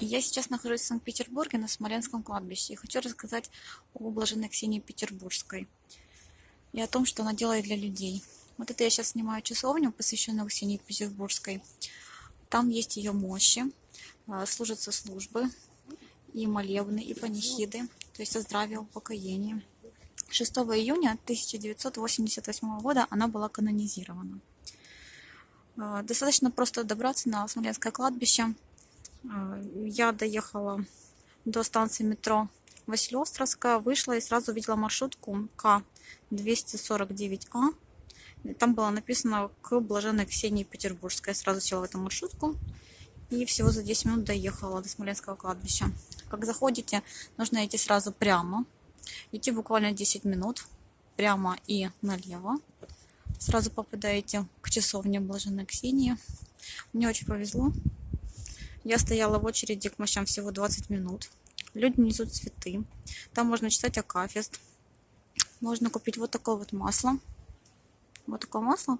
Я сейчас нахожусь в Санкт-Петербурге на Смоленском кладбище и хочу рассказать о блаженной Ксении Петербургской и о том, что она делает для людей. Вот это я сейчас снимаю часовню, посвященную Ксении Петербургской. Там есть ее мощи, а, служатся службы и молебны, и панихиды, то есть о здравии, упокоении. 6 июня 1988 года она была канонизирована. А, достаточно просто добраться на Смоленское кладбище. А, я доехала до станции метро Василиостровская, вышла и сразу увидела маршрутку К-249А. Там было написано к Блаженной Ксении Петербургской. Я сразу села в эту маршрутку и всего за 10 минут доехала до Смоленского кладбища. Как заходите, нужно идти сразу прямо. Идти буквально 10 минут прямо и налево сразу попадаете к часовне Блаженной Ксении. Мне очень повезло. Я стояла в очереди к мощам всего 20 минут. Люди несут цветы. Там можно читать Акафист. Можно купить вот такое вот масло. Вот такое масло,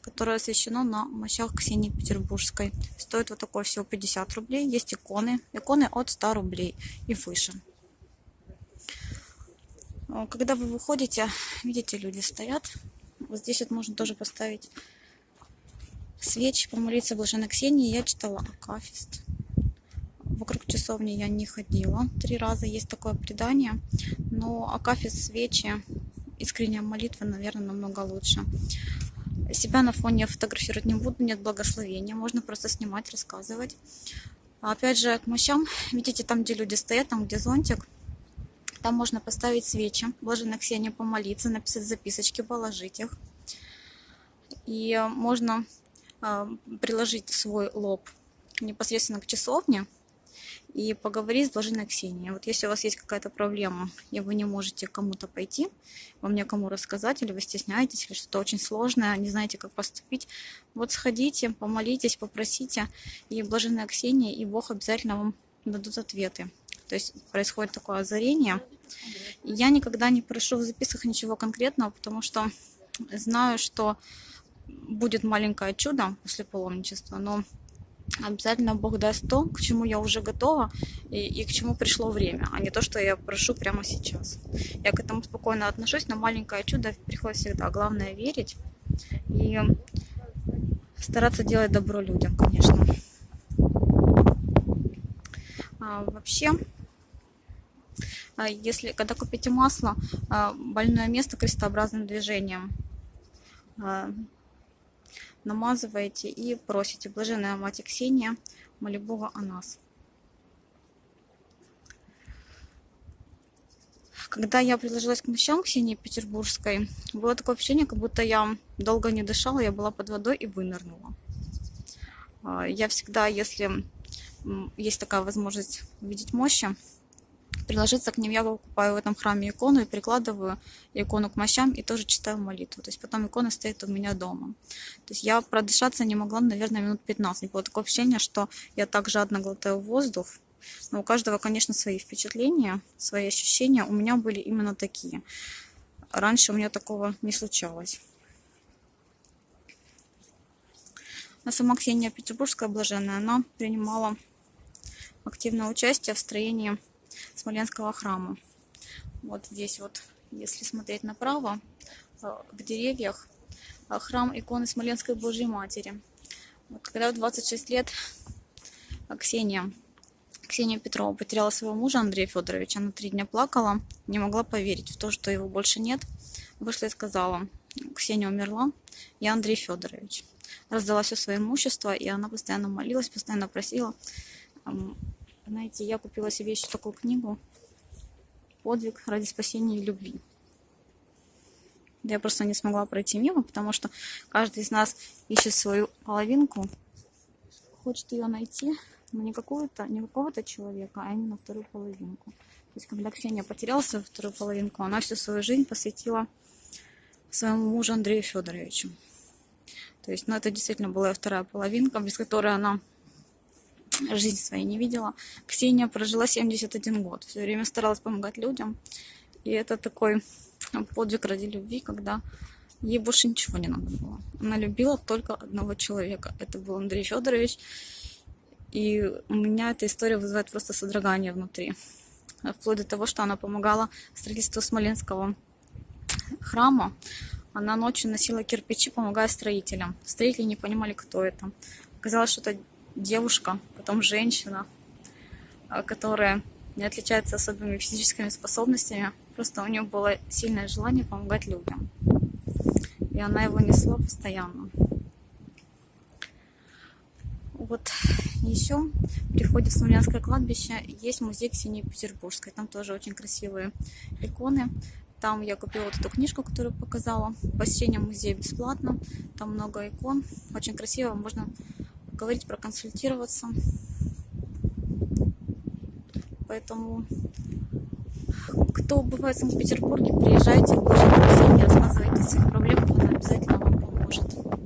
которое освящено на мощах Ксении Петербургской. Стоит вот такое всего 50 рублей. Есть иконы. Иконы от 100 рублей и выше. Когда вы выходите, видите, люди стоят вот здесь вот можно тоже поставить свечи, помолиться Блаженной Ксении. Я читала Акафист. Вокруг часовни я не ходила. Три раза есть такое предание. Но Акафист, свечи, искренняя молитва, наверное, намного лучше. Себя на фоне фотографировать не буду, нет благословения. Можно просто снимать, рассказывать. Опять же, к мощам, видите, там, где люди стоят, там, где зонтик, там можно поставить свечи, Блаженной Ксении помолиться, написать записочки, положить их. И можно приложить свой лоб непосредственно к часовне и поговорить с Блаженной Ксенией. Вот если у вас есть какая-то проблема, и вы не можете кому-то пойти, вам некому рассказать, или вы стесняетесь, или что-то очень сложное, не знаете, как поступить, вот сходите, помолитесь, попросите, и Блаженная Ксения, и Бог обязательно вам дадут ответы. То есть происходит такое озарение. Я никогда не прошу в записках ничего конкретного, потому что знаю, что будет маленькое чудо после паломничества, но обязательно Бог даст то, к чему я уже готова и, и к чему пришло время, а не то, что я прошу прямо сейчас. Я к этому спокойно отношусь, но маленькое чудо приходит всегда. Главное верить и стараться делать добро людям, конечно. А, вообще, а если, когда купите масло, а, больное место крестообразным движением а, намазываете и просите. Блаженная Мать Ксения, моли Бога о нас. Когда я приложилась к мощам Ксении Петербургской, было такое ощущение, как будто я долго не дышала, я была под водой и вынырнула. Я всегда, если есть такая возможность видеть мощи, приложиться к ним. Я покупаю в этом храме икону и прикладываю икону к мощам и тоже читаю молитву. То есть потом икона стоит у меня дома. То есть я продышаться не могла, наверное, минут 15. Было такое ощущение, что я так жадно глотаю воздух. Но у каждого, конечно, свои впечатления, свои ощущения. У меня были именно такие. Раньше у меня такого не случалось. А сама Ксения Петербургская блаженная, она принимала активное участие в строении Смоленского храма. Вот здесь вот, если смотреть направо, э, в деревьях э, храм иконы Смоленской Божьей Матери. Вот когда в 26 лет Ксения, Ксения Петрова потеряла своего мужа Андрея Федоровича, она три дня плакала, не могла поверить в то, что его больше нет. Вышла и сказала, Ксения умерла, я Андрей Федорович. Раздала все свое имущество, и она постоянно молилась, постоянно просила знаете, я купила себе еще такую книгу «Подвиг ради спасения и любви». Я просто не смогла пройти мимо, потому что каждый из нас ищет свою половинку, хочет ее найти, но не какого-то не какого-то человека, а именно вторую половинку. То есть, когда Ксения потеряла свою вторую половинку, она всю свою жизнь посвятила своему мужу Андрею Федоровичу. То есть, ну, это действительно была вторая половинка, без которой она жизнь своей не видела. Ксения прожила 71 год, все время старалась помогать людям. И это такой подвиг ради любви, когда ей больше ничего не надо было. Она любила только одного человека. Это был Андрей Федорович. И у меня эта история вызывает просто содрогание внутри. Вплоть до того, что она помогала строительству Смоленского храма. Она ночью носила кирпичи, помогая строителям. Строители не понимали, кто это. Оказалось, что это девушка, потом женщина, а, которая не отличается особыми физическими способностями. Просто у нее было сильное желание помогать людям. И она его несла постоянно. Вот еще при входе в Смоленское кладбище есть музей Ксении Петербургской. Там тоже очень красивые иконы. Там я купила вот эту книжку, которую показала. Посещение музея бесплатно. Там много икон. Очень красиво. Можно говорить, проконсультироваться. Поэтому, кто бывает в Санкт-Петербурге, приезжайте, Ксении, рассказывайте о своих проблемах, она обязательно вам поможет.